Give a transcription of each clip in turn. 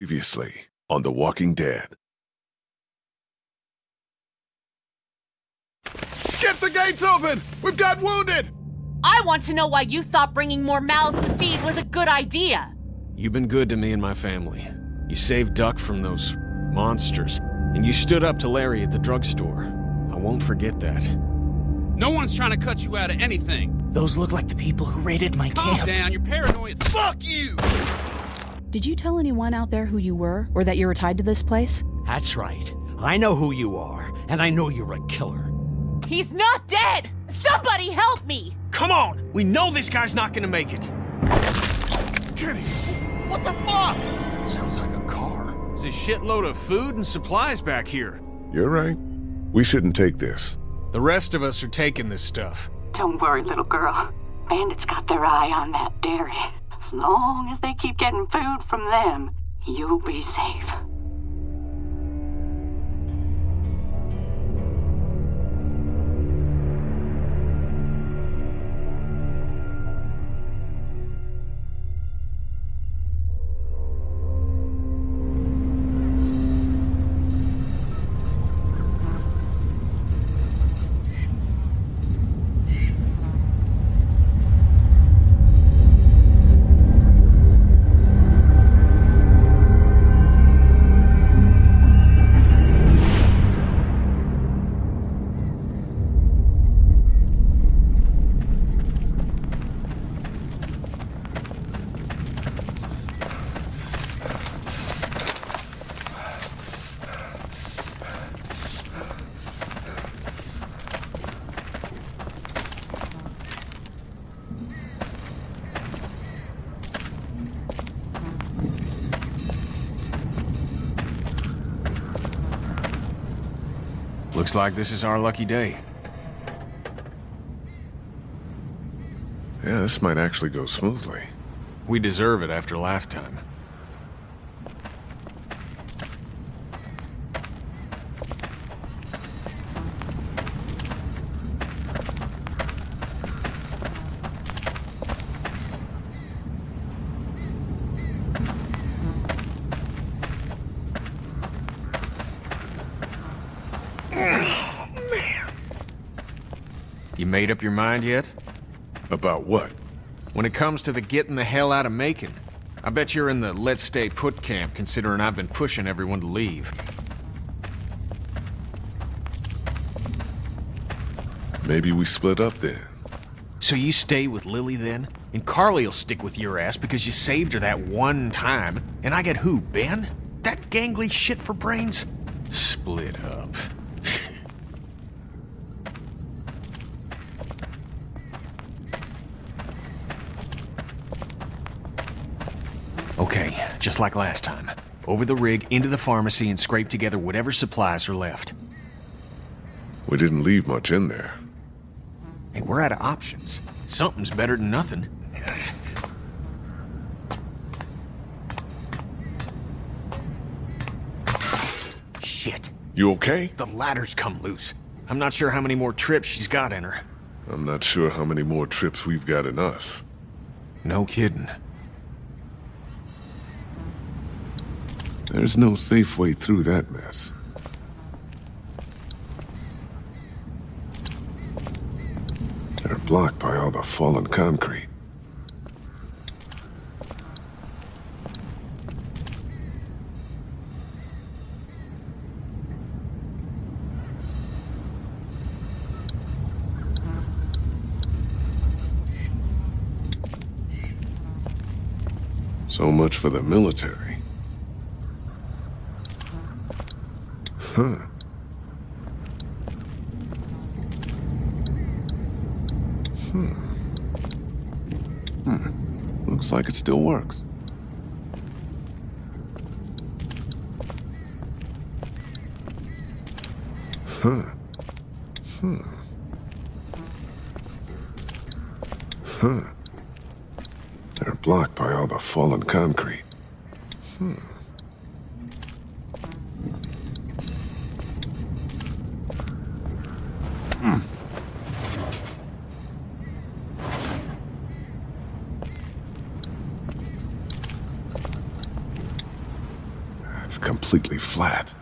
Previously on The Walking Dead. Get the gates open! We've got wounded! I want to know why you thought bringing more mouths to feed was a good idea. You've been good to me and my family. You saved Duck from those monsters, and you stood up to Larry at the drugstore. I won't forget that. No one's trying to cut you out of anything. Those look like the people who raided my Calm camp. down, you're paranoid. Fuck you! Did you tell anyone out there who you were, or that you were tied to this place? That's right. I know who you are, and I know you're a killer. He's not dead! Somebody help me! Come on! We know this guy's not gonna make it! Kenny! What the fuck? Sounds like a car. There's a shitload of food and supplies back here. You're right. We shouldn't take this. The rest of us are taking this stuff. Don't worry, little girl. Bandits got their eye on that dairy. As long as they keep getting food from them, you'll be safe. Looks like this is our lucky day. Yeah, this might actually go smoothly. We deserve it after last time. You made up your mind yet? About what? When it comes to the getting the hell out of Macon, I bet you're in the let's stay put camp considering I've been pushing everyone to leave. Maybe we split up then. So you stay with Lily then? And Carley'll stick with your ass because you saved her that one time. And I get who, Ben? That gangly shit for brains? Split up. okay, just like last time. Over the rig, into the pharmacy, and scrape together whatever supplies are left. We didn't leave much in there. Hey, we're out of options. Something's better than nothing. Shit. You okay? The ladder's come loose. I'm not sure how many more trips she's got in her. I'm not sure how many more trips we've got in us. No kidding. There's no safe way through that mess. They're blocked by all the fallen concrete. So much for the military. Huh. Hmm. Hmm. Looks like it still works. Huh. Hmm. Huh. They're blocked by all the fallen concrete. completely flat.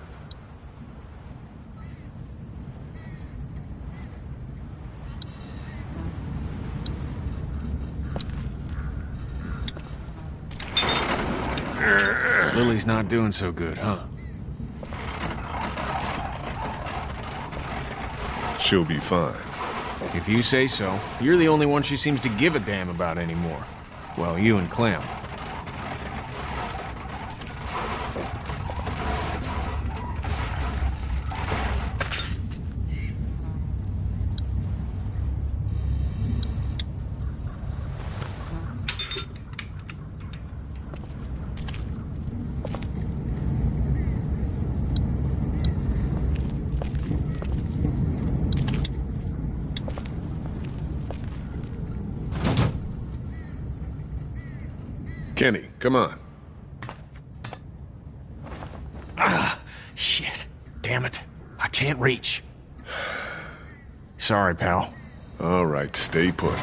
Lily's not doing so good, huh? She'll be fine. If you say so. You're the only one she seems to give a damn about anymore. Well, you and Clem. Kenny, come on. Ah, shit. Damn it. I can't reach. Sorry, pal. All right, stay put.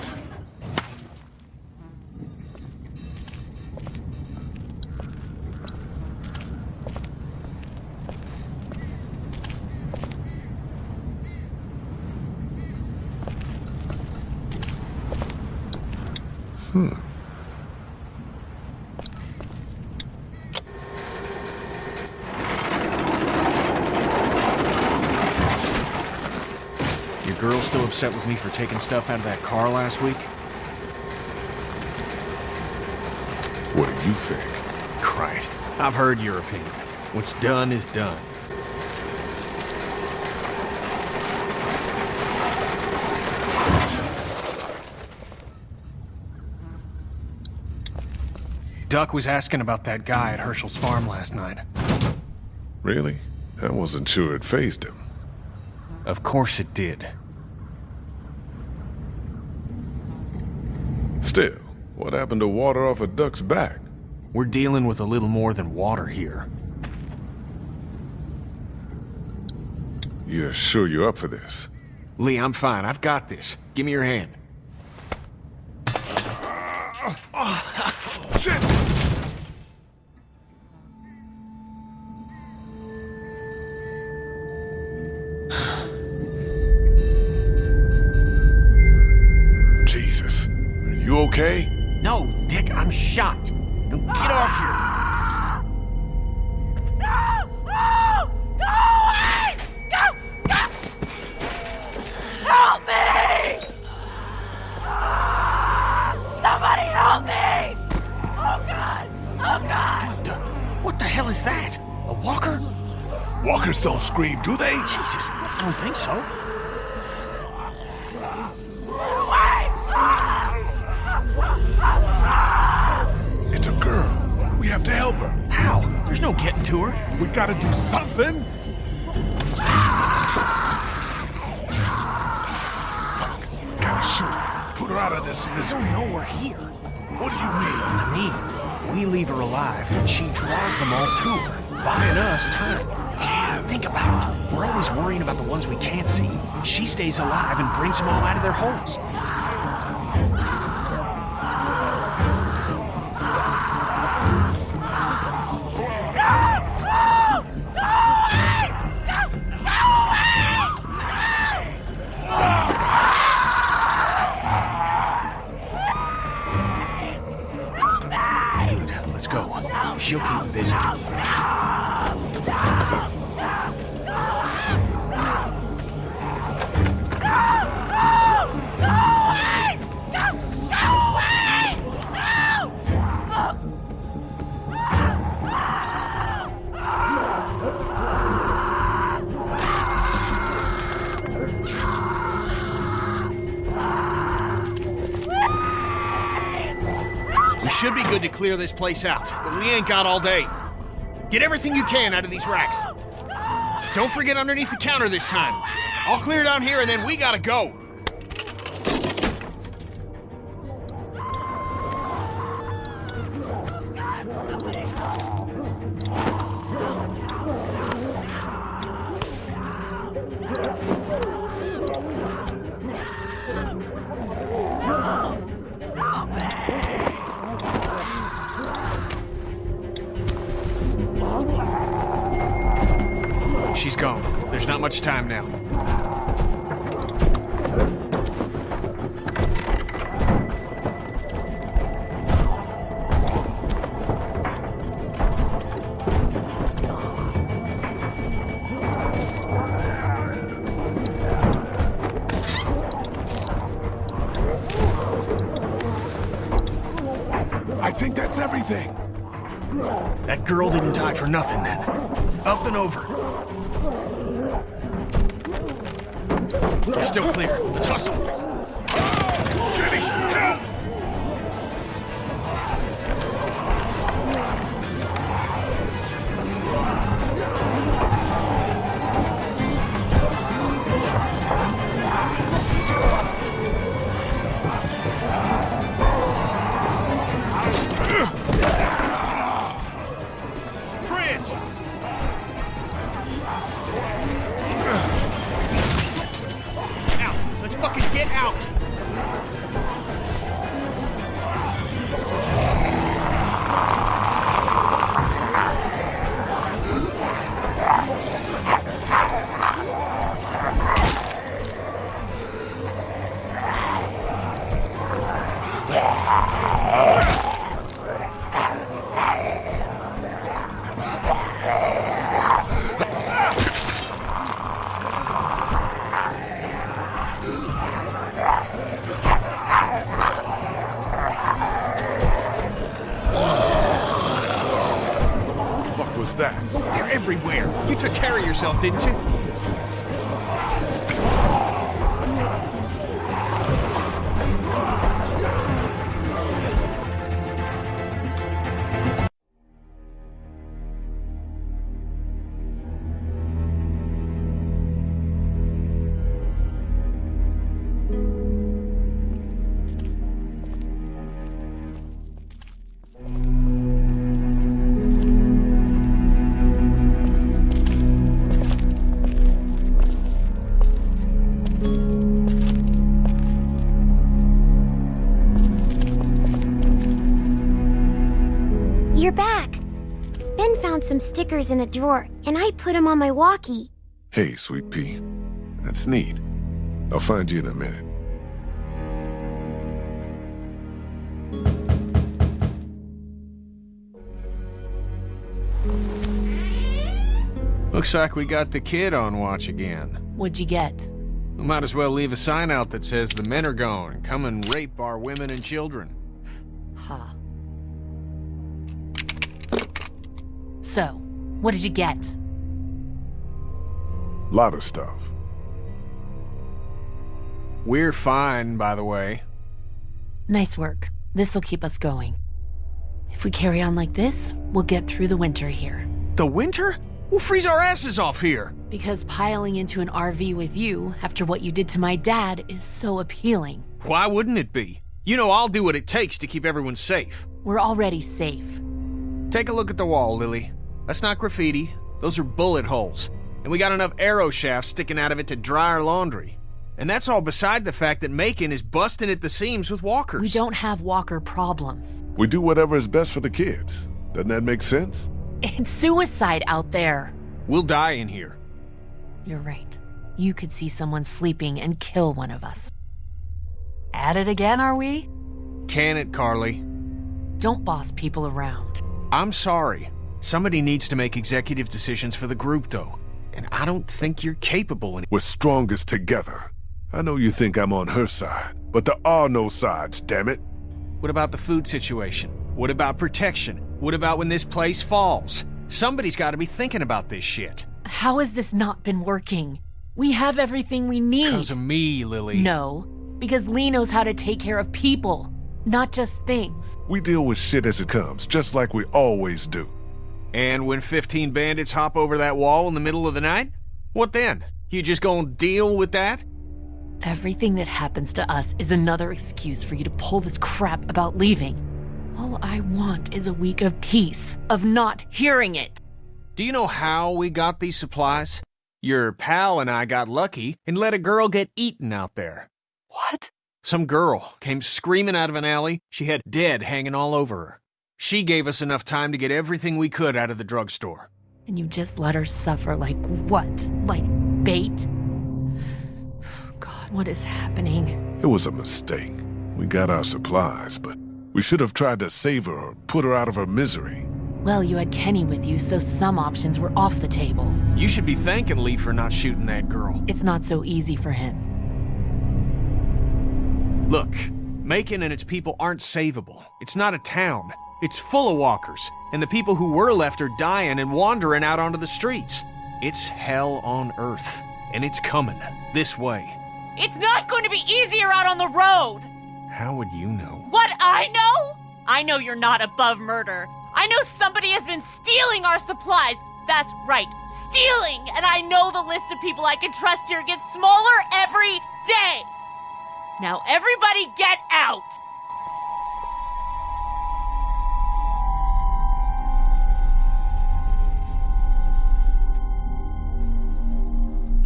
Your girl still upset with me for taking stuff out of that car last week? What do you think? Christ. I've heard your opinion. What's done is done. Duck was asking about that guy at Hershel's farm last night. Really? I wasn't sure it fazed him. Of course it did. Still, what happened to water off a duck's back? We're dealing with a little more than water here. You're sure you're up for this? Lee, I'm fine. I've got this. Give me your hand. Ah, shit! Jesus. Are you okay? No, Dick, I'm shot. Now get off here. Go! Go! Help me! Somebody help me! Oh God! Oh God! What the, what the hell is that? A walker? Walkers don't scream, do they? Jesus, I don't think so. No getting to her. We gotta do something. Fuck. Gotta shoot her. Put her out of this I misery. don't know we're here. What do you mean? I mean, we leave her alive, and she draws them all to her, buying us time. Think about it. We're always worrying about the ones we can't see. She stays alive and brings them all out of their holes. She'll clear this place out, but we ain't got all day. Get everything you can out of these racks. Don't forget underneath the counter this time. I'll clear down here and then we gotta go. Much time now. I think that's everything. That girl didn't die for nothing then. Up and over. You're still clear. Let's hustle. Help! Everywhere. You took care of yourself, didn't you? Some stickers in a drawer, and I put them on my walkie. Hey, Sweet Pea. That's neat. I'll find you in a minute. Looks like we got the kid on watch again. What'd you get? We might as well leave a sign out that says the men are gone. Come and rape our women and children. Huh. So, what did you get? A lot of stuff. We're fine, by the way. Nice work. This'll keep us going. If we carry on like this, we'll get through the winter here. The winter? We'll freeze our asses off here. Because piling into an RV with you after what you did to my dad is so appealing. Why wouldn't it be? You know I'll do what it takes to keep everyone safe. We're already safe. Take a look at the wall, Lily. That's not graffiti. Those are bullet holes. And we got enough arrow shafts sticking out of it to dry our laundry. And that's all beside the fact that Macon is busting at the seams with walkers. We don't have walker problems. We do whatever is best for the kids. Doesn't that make sense? It's suicide out there. We'll die in here. You're right. You could see someone sleeping and kill one of us. At it again, are we? Can it, Carley? Don't boss people around. I'm sorry. Somebody needs to make executive decisions for the group, though. And I don't think you're capable in We're strongest together. I know you think I'm on her side, but there are no sides, damn it. What about the food situation? What about protection? What about when this place falls? Somebody's got to be thinking about this shit. How has this not been working? We have everything we need. Because of me, Lily. No, because Lee knows how to take care of people, not just things. We deal with shit as it comes, just like we always do. And when 15 bandits hop over that wall in the middle of the night? What then? You just gonna deal with that? Everything that happens to us is another excuse for you to pull this crap about leaving. All I want is a week of peace, of not hearing it. Do you know how we got these supplies? Your pal and I got lucky and let a girl get eaten out there. What? Some girl came screaming out of an alley. She had dead hanging all over her. She gave us enough time to get everything we could out of the drugstore. And you just let her suffer like what? Like bait? God, what is happening? It was a mistake. We got our supplies, but we should have tried to save her or put her out of her misery. Well, you had Kenny with you, so some options were off the table. You should be thanking Lee for not shooting that girl. It's not so easy for him. Look, Macon and its people aren't savable. It's not a town. It's full of walkers, and the people who were left are dying and wandering out onto the streets. It's hell on earth, and it's coming this way. It's not going to be easier out on the road! How would you know? What I know? I know you're not above murder. I know somebody has been stealing our supplies. That's right, stealing! And I know the list of people I can trust here gets smaller every day! Now, everybody get out!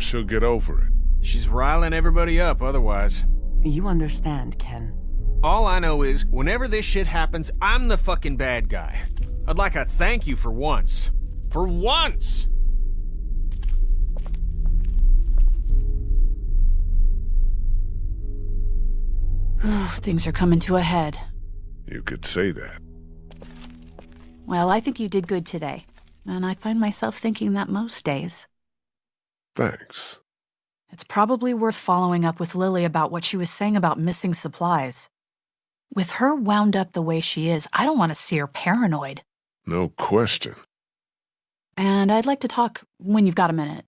She'll get over it. She's riling everybody up otherwise. You understand, Ken. All I know is, whenever this shit happens, I'm the fucking bad guy. I'd like a thank you for once. For once! Things are coming to a head. You could say that. Well, I think you did good today. And I find myself thinking that most days. Thanks. It's probably worth following up with Lily about what she was saying about missing supplies. With her wound up the way she is, I don't want to see her paranoid. No question. And I'd like to talk when you've got a minute.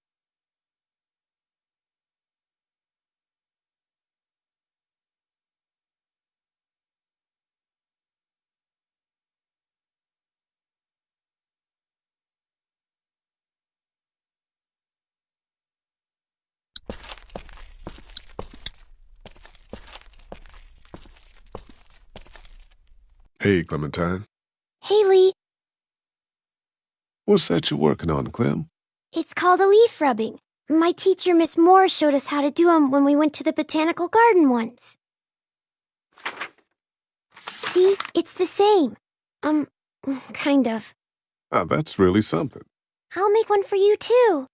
Hey, Clementine. Hi, Lee, What's that you're working on, Clem? it's called a leaf rubbing. My teacher, Miss Moore, showed us how to do 'em when we went to the botanical garden once. See, it's the same. Um, kind of. Ah, that's really something. I'll make one for you too.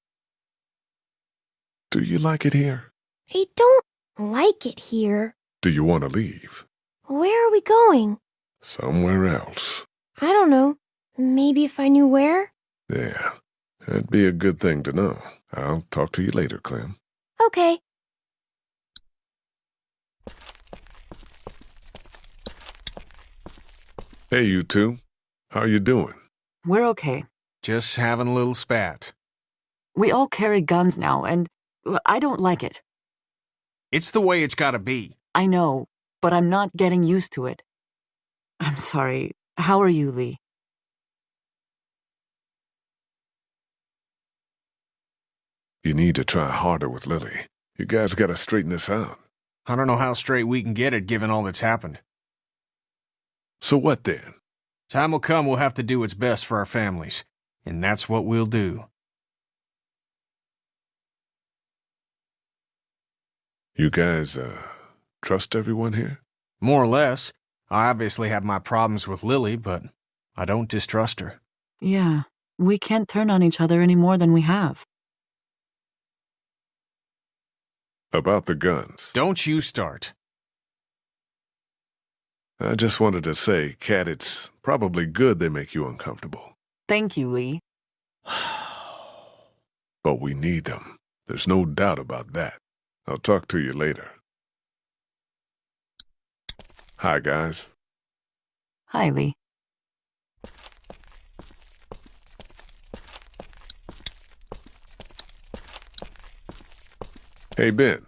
Do you like it here? I don't like it here. Do you want to leave? Where are we going? Somewhere else. I don't know. Maybe if I knew where? Yeah, that'd be a good thing to know. I'll talk to you later, Clem. Okay. Hey, you two. How you doing? We're okay. Just having a little spat. We all carry guns now, and I don't like it. It's the way it's gotta be. I know, but I'm not getting used to it. I'm sorry. How are you, Lee? You need to try harder with Lily. You guys gotta straighten this out. I don't know how straight we can get it given all that's happened. So what then? Time will come we'll have to do what's best for our families. And that's what we'll do. You guys, uh, trust everyone here? More or less. I obviously have my problems with Lily, but I don't distrust her. Yeah, we can't turn on each other any more than we have. About the guns. Don't you start. I just wanted to say, Kat, it's probably good they make you uncomfortable. Thank you, Lee. But we need them. There's no doubt about that. I'll talk to you later. Hi, guys. Hi, Lee. Hey, Ben.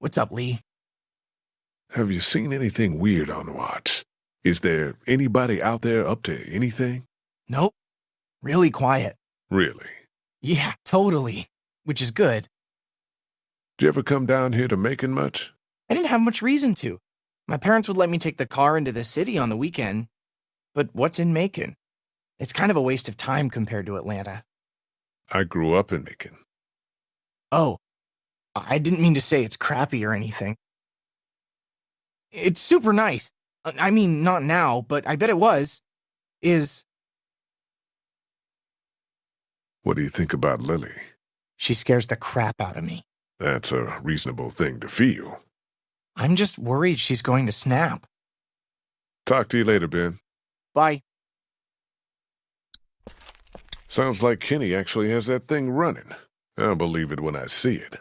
What's up, Lee? Have you seen anything weird on watch? Is there anybody out there up to anything? Nope. Really quiet. Really? Yeah, totally. Which is good. Did you ever come down here to Macon much? I didn't have much reason to. My parents would let me take the car into the city on the weekend. But what's in Macon? It's kind of a waste of time compared to Atlanta. I grew up in Macon. Oh, I didn't mean to say it's crappy or anything. It's super nice. Uh, I mean, not now, but I bet it was. Is. What do you think about Lily? She scares the crap out of me. That's a reasonable thing to feel. I'm just worried she's going to snap. Talk to you later, Ben. Bye. Sounds like Kenny actually has that thing running. I'll believe it when I see it.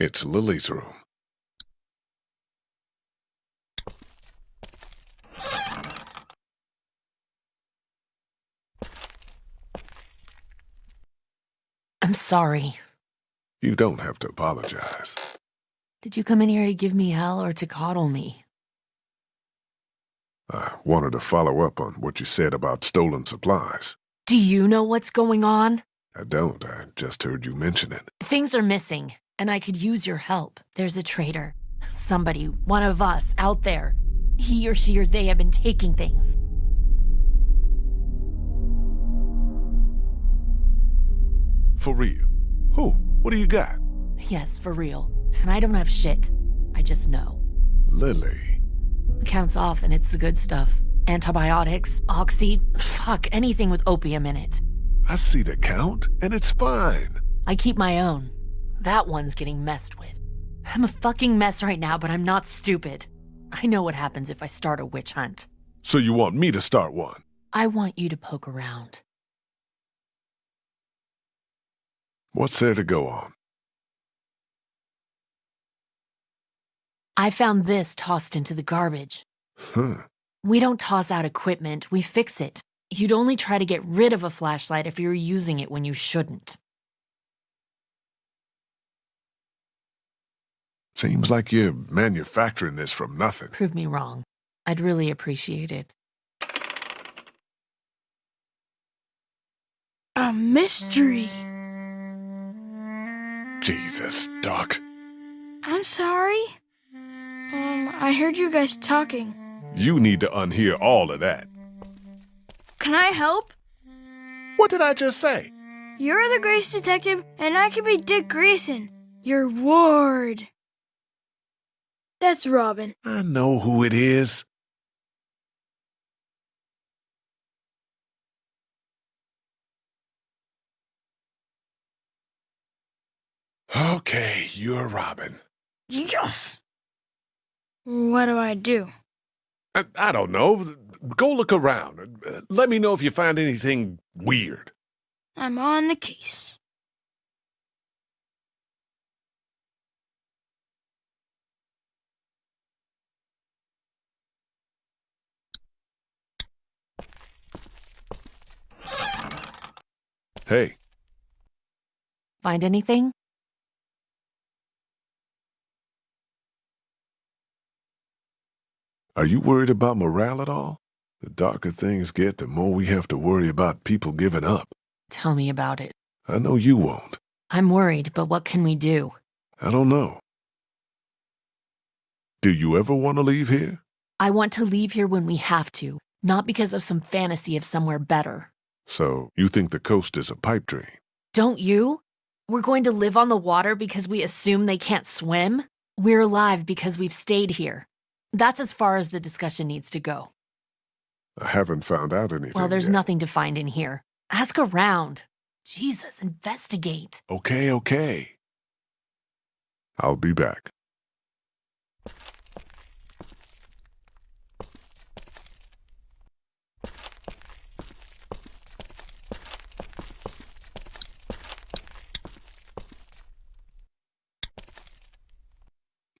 It's Lily's room. I'm sorry. You don't have to apologize. Did you come in here to give me hell or to coddle me? I wanted to follow up on what you said about stolen supplies. Do you know what's going on? I don't. I just heard you mention it. Things are missing, and I could use your help. There's a traitor. Somebody, one of us, out there. He or she or they have been taking things. For real? Who? What do you got? Yes, for real. And I don't have shit. I just know. Lily. Count's off, and it's the good stuff. Antibiotics, oxy, fuck, anything with opium in it. I see the count, and it's fine. I keep my own. That one's getting messed with. I'm a fucking mess right now, but I'm not stupid. I know what happens if I start a witch hunt. So you want me to start one? I want you to poke around. What's there to go on? I found this tossed into the garbage. Huh. We don't toss out equipment, we fix it. You'd only try to get rid of a flashlight if you were using it when you shouldn't. Seems like you're manufacturing this from nothing. Prove me wrong. I'd really appreciate it. A mystery. Jesus, Duck. I'm sorry. Um, I heard you guys talking. You need to unhear all of that. Can I help? What did I just say? You're the Grace Detective, and I can be Dick Grayson, your ward. That's Robin. I know who it is. Okay, you're Robin. Yes. What do I do? I, I don't know. Go look around. Let me know if you find anything weird. I'm on the case. Hey, Find anything? are you worried about morale at all? The darker things get, the more we have to worry about people giving up. Tell me about it. I know you won't. I'm worried, but what can we do? I don't know. Do you ever want to leave here? I want to leave here when we have to, not because of some fantasy of somewhere better. So, you think the coast is a pipe dream? Don't you? We're going to live on the water because we assume they can't swim? We're alive because we've stayed here. That's as far as the discussion needs to go. I haven't found out anything. Well, there's yet. nothing to find in here. Ask around. Jesus, investigate. Okay, okay. I'll be back.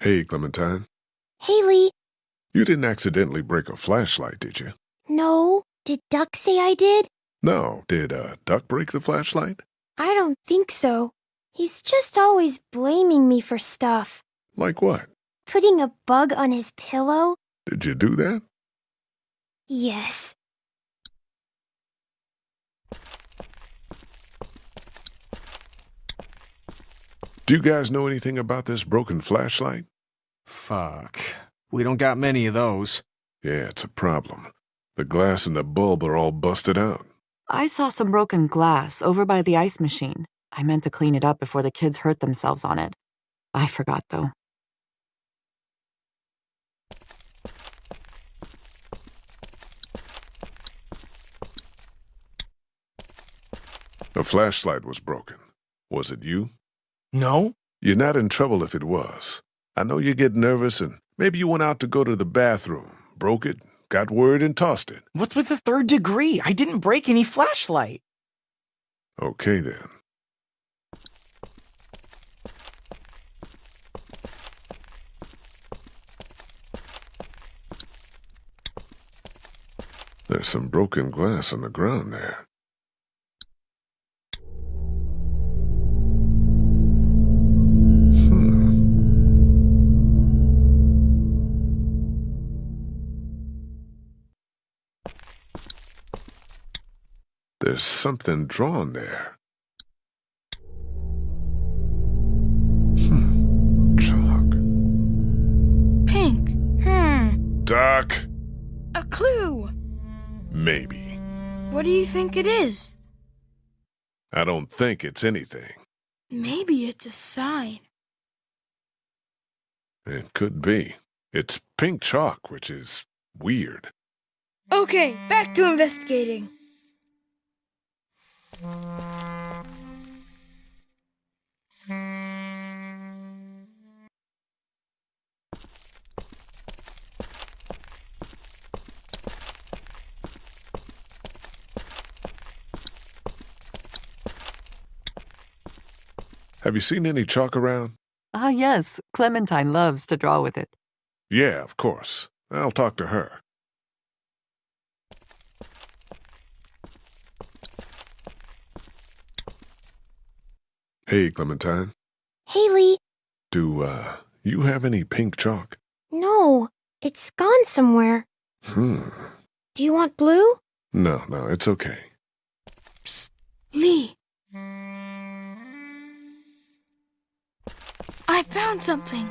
Hey, Clementine. Hi, Lee, You didn't accidentally break a flashlight, did you? no. Did Duck say I did? No. Did uh, Duck break the flashlight? I don't think so. He's just always blaming me for stuff. Like what? Putting a bug on his pillow? Did you do that? Yes. Do you guys know anything about this broken flashlight? Fuck. We don't got many of those. Yeah, it's a problem. The glass and the bulb are all busted out. I saw some broken glass over by the ice machine. I meant to clean it up before the kids hurt themselves on it. I forgot, though. The flashlight was broken. Was it you? No? You're not in trouble if it was. I know you get nervous and maybe you went out to go to the bathroom, broke it, got word, and tossed it. What's with the third degree? I didn't break any flashlight. Okay then. There's some broken glass on the ground there. There's something drawn there. Hmm. Chalk. Pink. Hmm. Doc. A clue. Maybe. What do you think it is? I don't think it's anything. Maybe it's a sign. It could be. It's pink chalk, which is weird. Okay, back to investigating. Have you seen any chalk around? Ah, yes. Clementine loves to draw with it. Yeah, of course. I'll talk to her. Hey, Clementine. Hi, Lee, Do, uh, you have any pink chalk? no, it's gone somewhere. Hmm. Do you want blue? No, no, it's okay. Lee. I found something.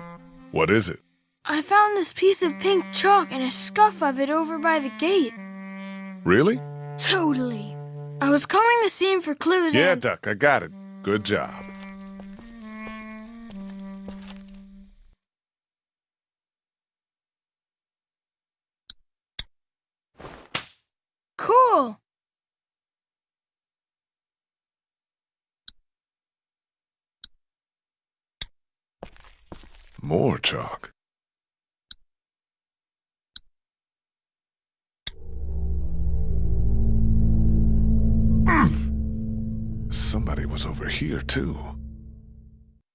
What is it? I found this piece of pink chalk and a scuff of it over by the gate. Really? Totally. I was combing the scene for clues Yeah, and... Duck, I got it. Good job. Cool. More chalk. Somebody was over here, too.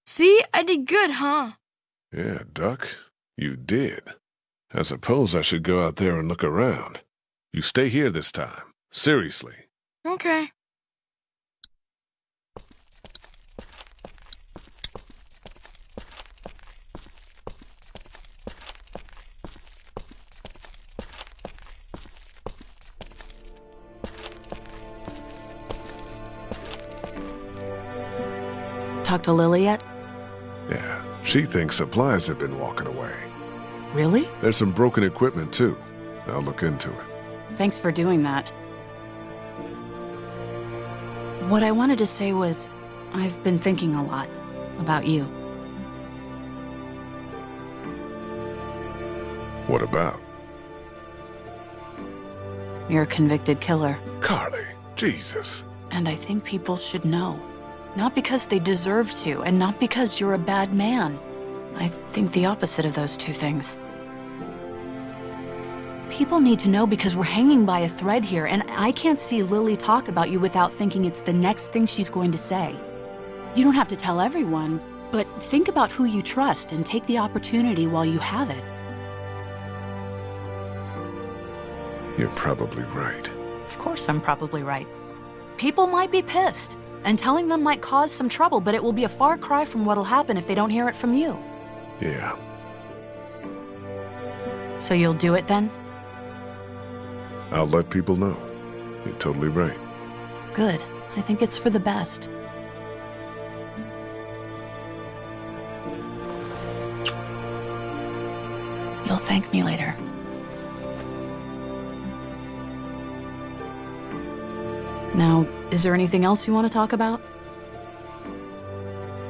See, I did good, huh? Yeah, Duck, you did. I suppose I should go out there and look around. You stay here this time. Seriously. Okay. Talk to Lily yet? Yeah, she thinks supplies have been walking away. Really? There's some broken equipment, too. I'll look into it. Thanks for doing that. What I wanted to say was, I've been thinking a lot about you. What about? You're a convicted killer. Carley, Jesus. And I think people should know. Not because they deserve to, and not because you're a bad man. I think the opposite of those two things. People need to know because we're hanging by a thread here, and I can't see Lily talk about you without thinking it's the next thing she's going to say. You don't have to tell everyone, but think about who you trust and take the opportunity while you have it. You're probably right. Of course, I'm probably right. People might be pissed, and telling them might cause some trouble, but it will be a far cry from what'll happen if they don't hear it from you. Yeah. So you'll do it then? I'll let people know. You're totally right. Good. I think it's for the best. You'll thank me later. Now, is there anything else you want to talk about?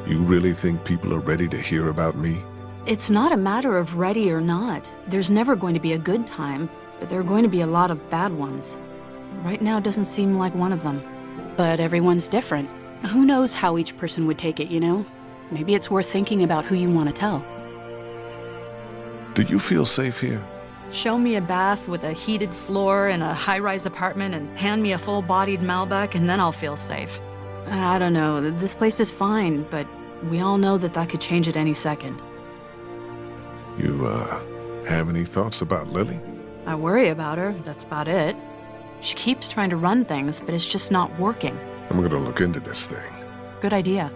You really think people are ready to hear about me? It's not a matter of ready or not. There's never going to be a good time but there are going to be a lot of bad ones. Right now doesn't seem like one of them. But everyone's different. Who knows how each person would take it, you know? Maybe it's worth thinking about who you want to tell. Do you feel safe here? Show me a bath with a heated floor in a high rise apartment and hand me a full bodied Malbec, and then I'll feel safe. I don't know, this place is fine, but we all know that that could change at any second. You, uh, have any thoughts about Lily? I worry about her, that's about it. She keeps trying to run things, but it's just not working. I'm gonna look into this thing. Good idea.